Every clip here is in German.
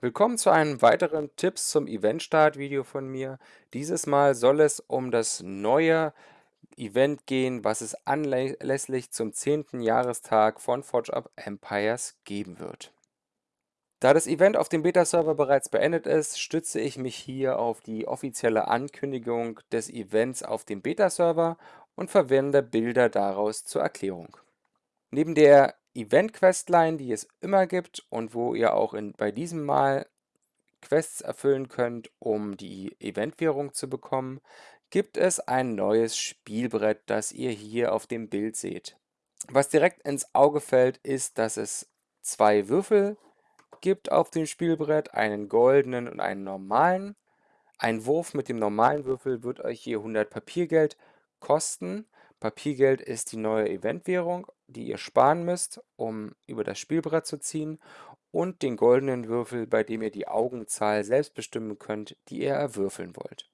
Willkommen zu einem weiteren Tipps zum Eventstart-Video von mir. Dieses Mal soll es um das neue Event gehen, was es anlässlich zum 10. Jahrestag von Forge Up Empires geben wird. Da das Event auf dem Beta-Server bereits beendet ist, stütze ich mich hier auf die offizielle Ankündigung des Events auf dem Beta-Server und verwende Bilder daraus zur Erklärung. Neben der Event-Questline, die es immer gibt und wo ihr auch in, bei diesem Mal Quests erfüllen könnt, um die Eventwährung zu bekommen, gibt es ein neues Spielbrett, das ihr hier auf dem Bild seht. Was direkt ins Auge fällt, ist, dass es zwei Würfel gibt auf dem Spielbrett, einen goldenen und einen normalen. Ein Wurf mit dem normalen Würfel wird euch hier 100 Papiergeld kosten. Papiergeld ist die neue Eventwährung, die ihr sparen müsst, um über das Spielbrett zu ziehen und den goldenen Würfel, bei dem ihr die Augenzahl selbst bestimmen könnt, die ihr erwürfeln wollt.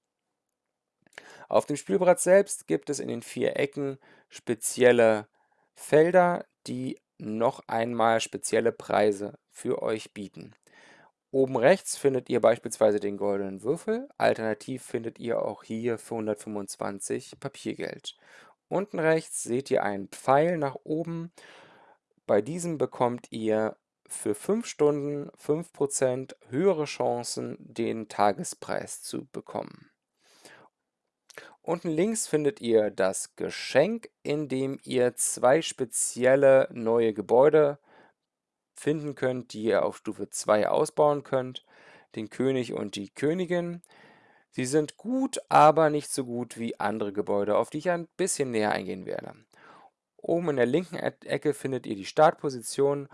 Auf dem Spielbrett selbst gibt es in den vier Ecken spezielle Felder, die noch einmal spezielle Preise für euch bieten. Oben rechts findet ihr beispielsweise den goldenen Würfel, alternativ findet ihr auch hier für 125 Papiergeld. Unten rechts seht ihr einen Pfeil nach oben. Bei diesem bekommt ihr für 5 Stunden 5% höhere Chancen, den Tagespreis zu bekommen. Unten links findet ihr das Geschenk, in dem ihr zwei spezielle neue Gebäude finden könnt, die ihr auf Stufe 2 ausbauen könnt. Den König und die Königin. Sie sind gut, aber nicht so gut wie andere Gebäude, auf die ich ein bisschen näher eingehen werde. Oben in der linken Ecke findet ihr die Startposition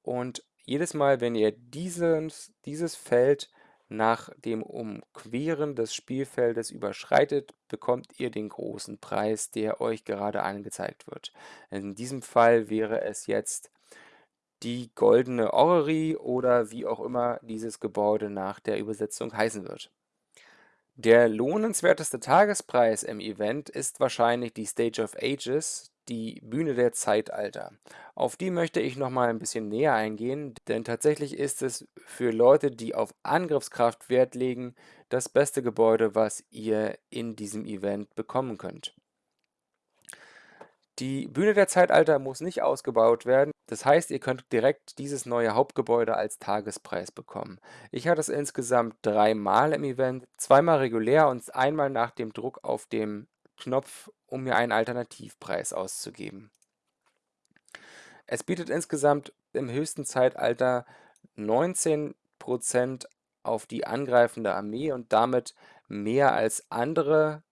und jedes Mal, wenn ihr dieses, dieses Feld nach dem Umqueren des Spielfeldes überschreitet, bekommt ihr den großen Preis, der euch gerade angezeigt wird. In diesem Fall wäre es jetzt die Goldene Orrery oder wie auch immer dieses Gebäude nach der Übersetzung heißen wird. Der lohnenswerteste Tagespreis im Event ist wahrscheinlich die Stage of Ages, die Bühne der Zeitalter. Auf die möchte ich noch mal ein bisschen näher eingehen, denn tatsächlich ist es für Leute, die auf Angriffskraft Wert legen, das beste Gebäude, was ihr in diesem Event bekommen könnt. Die Bühne der Zeitalter muss nicht ausgebaut werden, das heißt, ihr könnt direkt dieses neue Hauptgebäude als Tagespreis bekommen. Ich hatte es insgesamt dreimal im Event, zweimal regulär und einmal nach dem Druck auf dem Knopf, um mir einen Alternativpreis auszugeben. Es bietet insgesamt im höchsten Zeitalter 19% auf die angreifende Armee und damit mehr als andere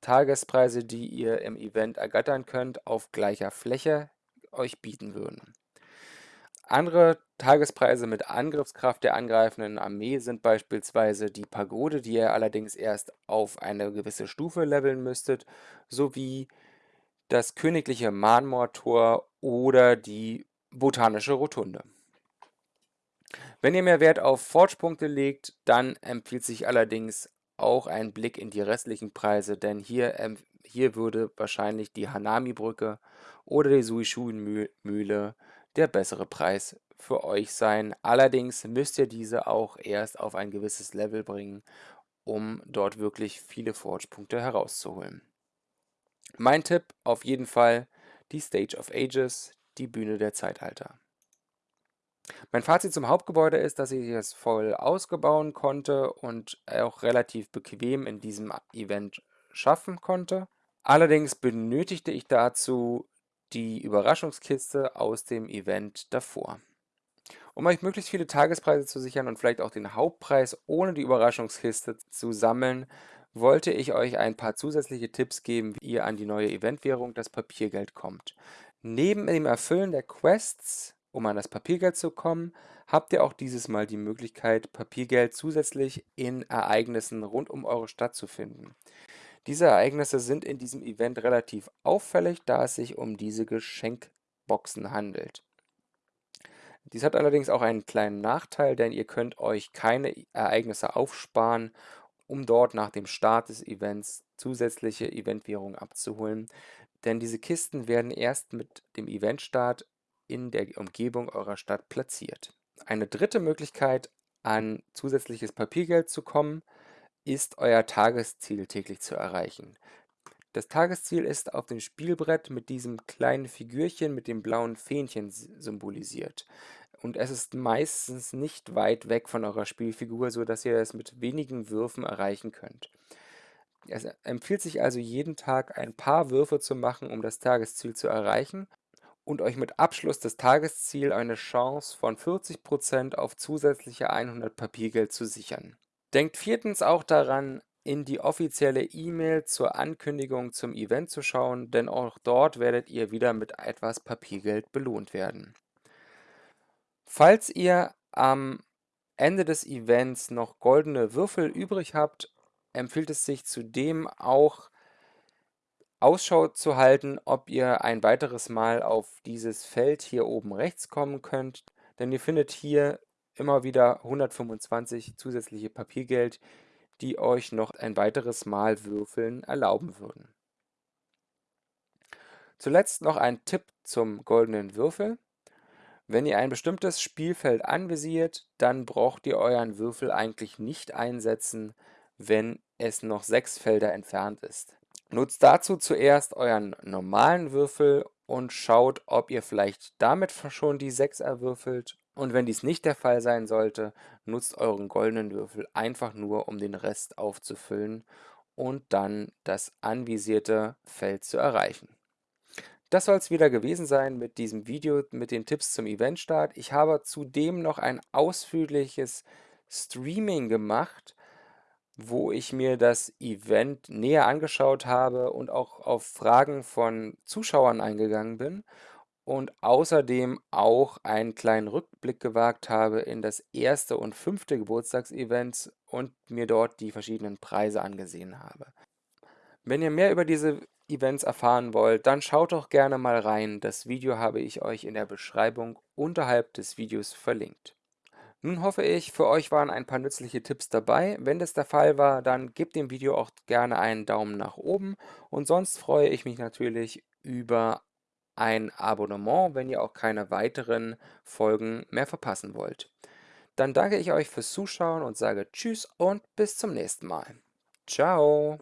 Tagespreise, die ihr im Event ergattern könnt, auf gleicher Fläche euch bieten würden. Andere Tagespreise mit Angriffskraft der angreifenden Armee sind beispielsweise die Pagode, die ihr allerdings erst auf eine gewisse Stufe leveln müsstet, sowie das königliche Marmortor oder die botanische Rotunde. Wenn ihr mehr Wert auf Forge-Punkte legt, dann empfiehlt sich allerdings auch ein Blick in die restlichen Preise, denn hier, ähm, hier würde wahrscheinlich die Hanami-Brücke oder die Suishui-Mühle der bessere Preis für euch sein. Allerdings müsst ihr diese auch erst auf ein gewisses Level bringen, um dort wirklich viele Forge-Punkte herauszuholen. Mein Tipp auf jeden Fall die Stage of Ages, die Bühne der Zeitalter. Mein Fazit zum Hauptgebäude ist, dass ich es voll ausgebauen konnte und auch relativ bequem in diesem Event schaffen konnte. Allerdings benötigte ich dazu die Überraschungskiste aus dem Event davor. Um euch möglichst viele Tagespreise zu sichern und vielleicht auch den Hauptpreis ohne die Überraschungskiste zu sammeln, wollte ich euch ein paar zusätzliche Tipps geben, wie ihr an die neue Eventwährung, das Papiergeld, kommt. Neben dem Erfüllen der Quests um an das Papiergeld zu kommen, habt ihr auch dieses Mal die Möglichkeit, Papiergeld zusätzlich in Ereignissen rund um eure Stadt zu finden. Diese Ereignisse sind in diesem Event relativ auffällig, da es sich um diese Geschenkboxen handelt. Dies hat allerdings auch einen kleinen Nachteil, denn ihr könnt euch keine Ereignisse aufsparen, um dort nach dem Start des Events zusätzliche Eventwährung abzuholen, denn diese Kisten werden erst mit dem Eventstart in der Umgebung eurer Stadt platziert. Eine dritte Möglichkeit, an zusätzliches Papiergeld zu kommen, ist euer Tagesziel täglich zu erreichen. Das Tagesziel ist auf dem Spielbrett mit diesem kleinen Figürchen mit dem blauen Fähnchen symbolisiert. Und es ist meistens nicht weit weg von eurer Spielfigur, sodass ihr es mit wenigen Würfen erreichen könnt. Es empfiehlt sich also jeden Tag ein paar Würfe zu machen, um das Tagesziel zu erreichen und euch mit Abschluss des Tagesziels eine Chance von 40% auf zusätzliche 100 Papiergeld zu sichern. Denkt viertens auch daran, in die offizielle E-Mail zur Ankündigung zum Event zu schauen, denn auch dort werdet ihr wieder mit etwas Papiergeld belohnt werden. Falls ihr am Ende des Events noch goldene Würfel übrig habt, empfiehlt es sich zudem auch Ausschau zu halten, ob ihr ein weiteres Mal auf dieses Feld hier oben rechts kommen könnt, denn ihr findet hier immer wieder 125 zusätzliche Papiergeld, die euch noch ein weiteres Mal würfeln erlauben würden. Zuletzt noch ein Tipp zum goldenen Würfel. Wenn ihr ein bestimmtes Spielfeld anvisiert, dann braucht ihr euren Würfel eigentlich nicht einsetzen, wenn es noch sechs Felder entfernt ist. Nutzt dazu zuerst euren normalen Würfel und schaut, ob ihr vielleicht damit schon die 6 erwürfelt. Und wenn dies nicht der Fall sein sollte, nutzt euren goldenen Würfel einfach nur, um den Rest aufzufüllen und dann das anvisierte Feld zu erreichen. Das soll es wieder gewesen sein mit diesem Video mit den Tipps zum Eventstart. Ich habe zudem noch ein ausführliches Streaming gemacht, wo ich mir das Event näher angeschaut habe und auch auf Fragen von Zuschauern eingegangen bin und außerdem auch einen kleinen Rückblick gewagt habe in das erste und fünfte Geburtstagsevent und mir dort die verschiedenen Preise angesehen habe. Wenn ihr mehr über diese Events erfahren wollt, dann schaut doch gerne mal rein. Das Video habe ich euch in der Beschreibung unterhalb des Videos verlinkt. Nun hoffe ich, für euch waren ein paar nützliche Tipps dabei. Wenn das der Fall war, dann gebt dem Video auch gerne einen Daumen nach oben und sonst freue ich mich natürlich über ein Abonnement, wenn ihr auch keine weiteren Folgen mehr verpassen wollt. Dann danke ich euch fürs Zuschauen und sage Tschüss und bis zum nächsten Mal. Ciao!